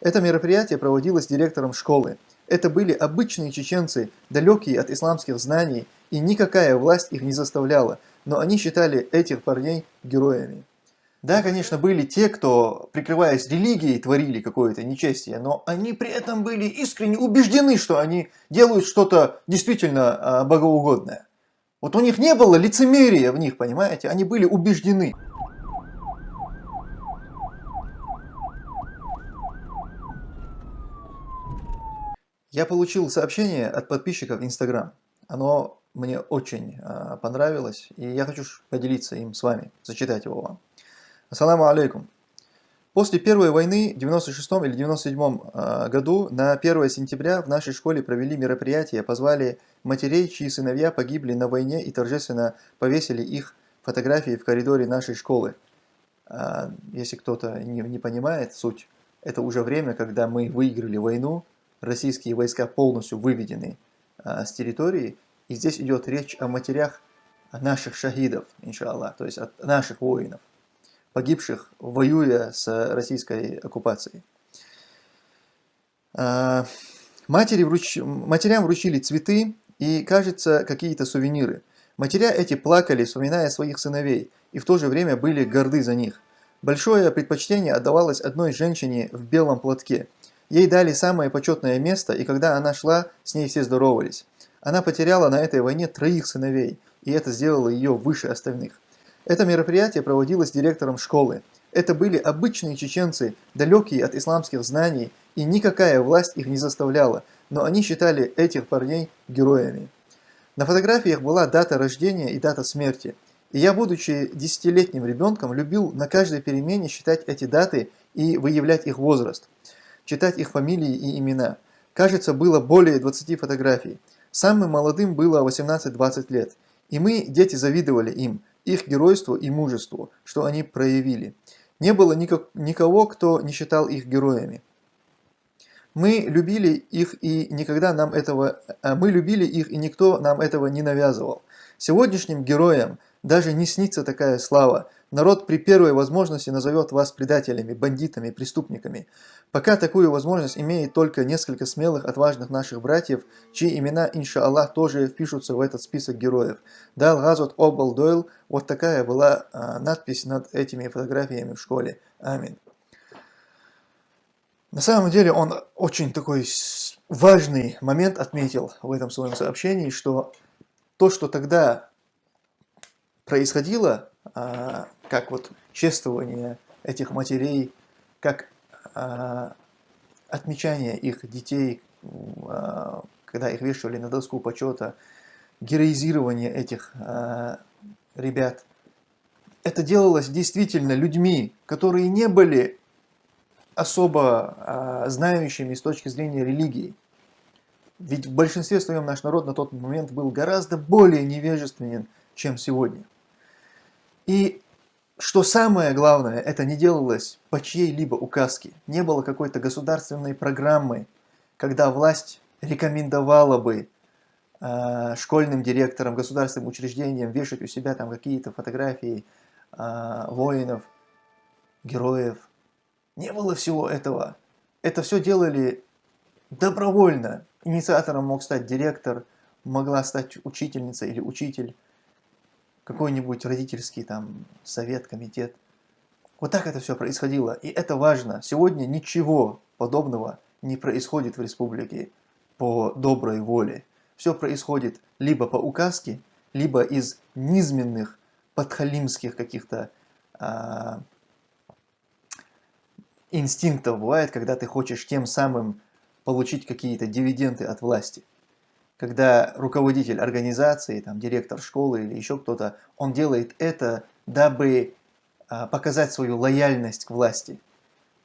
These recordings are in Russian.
Это мероприятие проводилось директором школы. Это были обычные чеченцы, далекие от исламских знаний, и никакая власть их не заставляла, но они считали этих парней героями. Да, конечно, были те, кто, прикрываясь религией, творили какое-то нечестие, но они при этом были искренне убеждены, что они делают что-то действительно а, богоугодное. Вот у них не было лицемерия в них, понимаете? Они были убеждены. Я получил сообщение от подписчиков Instagram. Оно мне очень э, понравилось, и я хочу поделиться им с вами, зачитать его вам. Ассаламу алейкум. После Первой войны в 96 или 97 э, году на 1 сентября в нашей школе провели мероприятие, позвали матерей, чьи сыновья погибли на войне и торжественно повесили их фотографии в коридоре нашей школы. Э, если кто-то не, не понимает суть, это уже время, когда мы выиграли войну, российские войска полностью выведены а, с территории. И здесь идет речь о матерях наших шахидов, иншаллах, то есть от наших воинов, погибших, воюя с российской оккупацией. А, матери вруч... Матерям вручили цветы и, кажется, какие-то сувениры. Матеря эти плакали, вспоминая своих сыновей, и в то же время были горды за них. Большое предпочтение отдавалось одной женщине в белом платке – Ей дали самое почетное место, и когда она шла, с ней все здоровались. Она потеряла на этой войне троих сыновей, и это сделало ее выше остальных. Это мероприятие проводилось директором школы. Это были обычные чеченцы, далекие от исламских знаний, и никакая власть их не заставляла, но они считали этих парней героями. На фотографиях была дата рождения и дата смерти. И я, будучи десятилетним ребенком, любил на каждой перемене считать эти даты и выявлять их возраст читать их фамилии и имена. Кажется, было более 20 фотографий. Самым молодым было 18-20 лет. И мы, дети, завидовали им, их геройству и мужеству, что они проявили. Не было никак, никого, кто не считал их героями. Мы любили их и никогда нам этого, а мы любили их и никто нам этого не навязывал. Сегодняшним героям даже не снится такая слава, Народ при первой возможности назовет вас предателями, бандитами, преступниками. Пока такую возможность имеет только несколько смелых, отважных наших братьев, чьи имена, иншаллах, тоже впишутся в этот список героев. Дал Газот Обал Дойл, вот такая была а, надпись над этими фотографиями в школе. Амин. На самом деле он очень такой важный момент отметил в этом своем сообщении, что то, что тогда происходило, а, как вот чествование этих матерей, как а, отмечание их детей, а, когда их вешали на доску почета, героизирование этих ребят. Это делалось действительно людьми, которые не были особо знающими с точки зрения религии. Ведь в большинстве своем наш народ на тот момент был гораздо более невежественен, чем сегодня. И что самое главное, это не делалось по чьей-либо указке. Не было какой-то государственной программы, когда власть рекомендовала бы э, школьным директорам, государственным учреждениям вешать у себя там какие-то фотографии э, воинов, героев. Не было всего этого. Это все делали добровольно. Инициатором мог стать директор, могла стать учительница или учитель какой-нибудь родительский там совет, комитет. Вот так это все происходило, и это важно. Сегодня ничего подобного не происходит в республике по доброй воле. Все происходит либо по указке, либо из низменных, подхалимских каких-то а, инстинктов. Бывает, когда ты хочешь тем самым получить какие-то дивиденды от власти когда руководитель организации, там, директор школы или еще кто-то, он делает это, дабы а, показать свою лояльность к власти.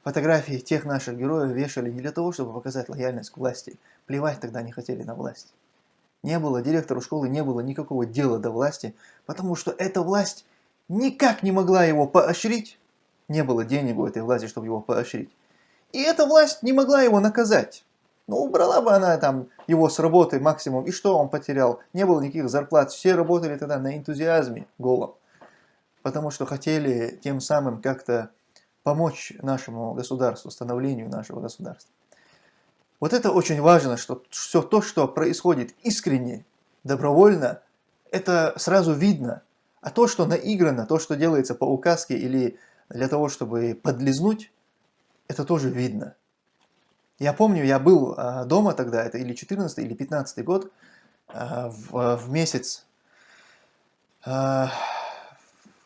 Фотографии тех наших героев вешали не для того, чтобы показать лояльность к власти. Плевать тогда не хотели на власть. Не было, директору школы не было никакого дела до власти, потому что эта власть никак не могла его поощрить. Не было денег у этой власти, чтобы его поощрить. И эта власть не могла его наказать. Ну, убрала бы она там его с работы максимум, и что он потерял? Не было никаких зарплат, все работали тогда на энтузиазме голом. Потому что хотели тем самым как-то помочь нашему государству, становлению нашего государства. Вот это очень важно, что все то, что происходит искренне, добровольно, это сразу видно. А то, что наиграно, то, что делается по указке или для того, чтобы подлизнуть, это тоже видно. Я помню, я был а, дома тогда, это или 14 или 15 год, а, в, в месяц, а,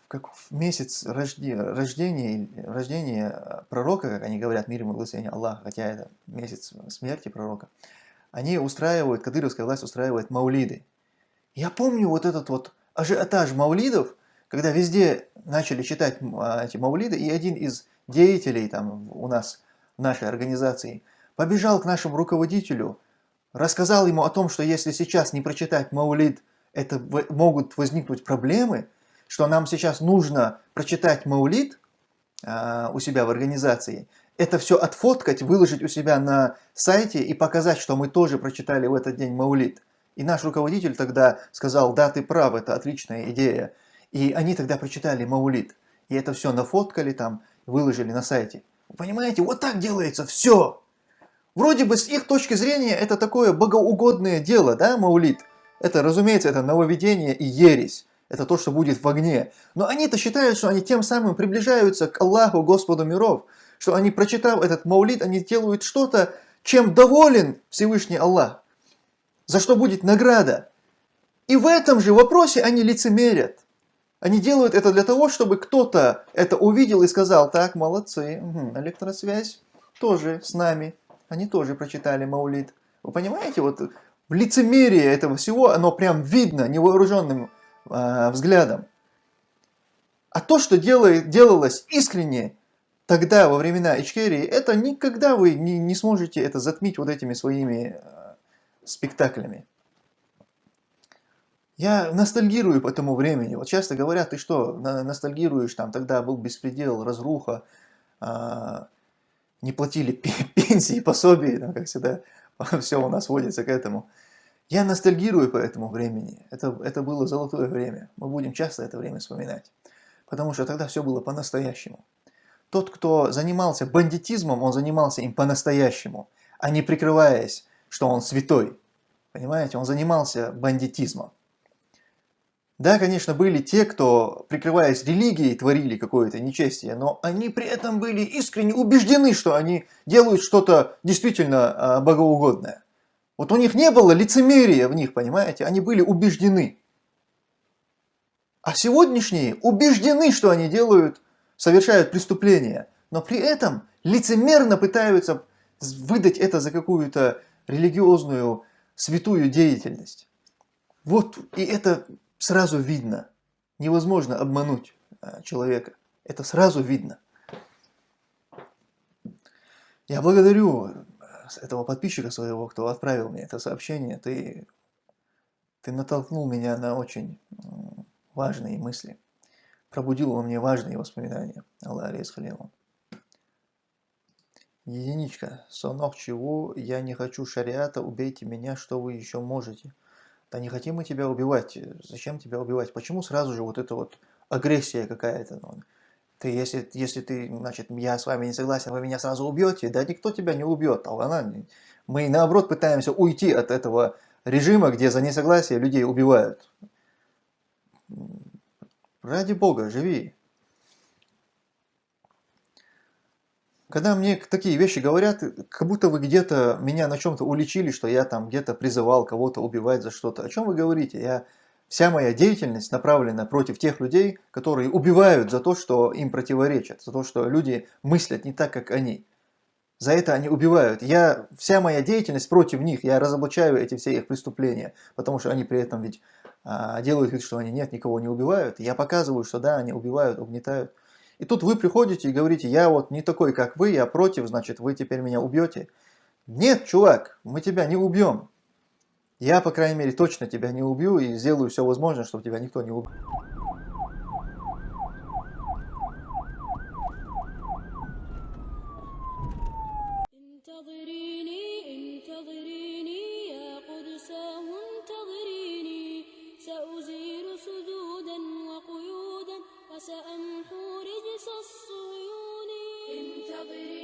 как в месяц рождения, рождения, рождения пророка, как они говорят, мир ему благословение Аллаха, хотя это месяц смерти пророка, они устраивают, кадыровская власть устраивает маулиды. Я помню вот этот вот ажиотаж маулидов, когда везде начали читать эти маулиды, и один из деятелей там у нас, в нашей организации, побежал к нашему руководителю, рассказал ему о том, что если сейчас не прочитать маулид, это могут возникнуть проблемы, что нам сейчас нужно прочитать маулид а, у себя в организации, это все отфоткать, выложить у себя на сайте и показать, что мы тоже прочитали в этот день маулид. И наш руководитель тогда сказал, да, ты прав, это отличная идея. И они тогда прочитали маулид. И это все нафоткали там, выложили на сайте. Понимаете, вот так делается все. Вроде бы с их точки зрения это такое богоугодное дело, да, маулит? Это, разумеется, это нововведение и ересь. Это то, что будет в огне. Но они-то считают, что они тем самым приближаются к Аллаху, Господу миров. Что они, прочитав этот маулит, они делают что-то, чем доволен Всевышний Аллах. За что будет награда. И в этом же вопросе они лицемерят. Они делают это для того, чтобы кто-то это увидел и сказал, так, молодцы, угу, электросвязь тоже с нами они тоже прочитали Маулид. Вы понимаете, вот в лицемерие этого всего, оно прям видно невооруженным э, взглядом. А то, что делает, делалось искренне тогда, во времена Ичкерии, это никогда вы не, не сможете это затмить вот этими своими э, спектаклями. Я ностальгирую по тому времени. Вот часто говорят, ты что, ностальгируешь, там тогда был беспредел, разруха, э, не платили пенсии, пособия, там, как всегда, все у нас водится к этому. Я ностальгирую по этому времени. Это, это было золотое время. Мы будем часто это время вспоминать. Потому что тогда все было по-настоящему. Тот, кто занимался бандитизмом, он занимался им по-настоящему, а не прикрываясь, что он святой. Понимаете, он занимался бандитизмом. Да, конечно, были те, кто, прикрываясь религией, творили какое-то нечестие, но они при этом были искренне убеждены, что они делают что-то действительно а, богоугодное. Вот у них не было лицемерия в них, понимаете, они были убеждены. А сегодняшние убеждены, что они делают, совершают преступления, но при этом лицемерно пытаются выдать это за какую-то религиозную святую деятельность. Вот, и это сразу видно. Невозможно обмануть а, человека. Это сразу видно. Я благодарю э, этого подписчика своего, кто отправил мне это сообщение. Ты, ты натолкнул меня на очень важные мысли. Пробудил во мне важные воспоминания. Аллах Халилу. Единичка. Сонок чего? Я не хочу шариата. Убейте меня, что вы еще можете. Да не хотим мы тебя убивать. Зачем тебя убивать? Почему сразу же вот эта вот агрессия какая-то? Ну, ты, если, если ты, значит, я с вами не согласен, вы меня сразу убьете, да никто тебя не убьет. А она, мы наоборот пытаемся уйти от этого режима, где за несогласие людей убивают. Ради Бога, живи. Когда мне такие вещи говорят, как будто вы где-то меня на чем-то уличили, что я там где-то призывал кого-то убивать за что-то. О чем вы говорите? Я, вся моя деятельность направлена против тех людей, которые убивают за то, что им противоречат, за то, что люди мыслят не так, как они. За это они убивают. Я, вся моя деятельность против них, я разоблачаю эти все их преступления, потому что они при этом ведь а, делают вид, что они нет, никого не убивают. Я показываю, что да, они убивают, угнетают. И тут вы приходите и говорите, я вот не такой, как вы, я против, значит, вы теперь меня убьете. Нет, чувак, мы тебя не убьем. Я, по крайней мере, точно тебя не убью и сделаю все возможное, чтобы тебя никто не убил. Hallelujah.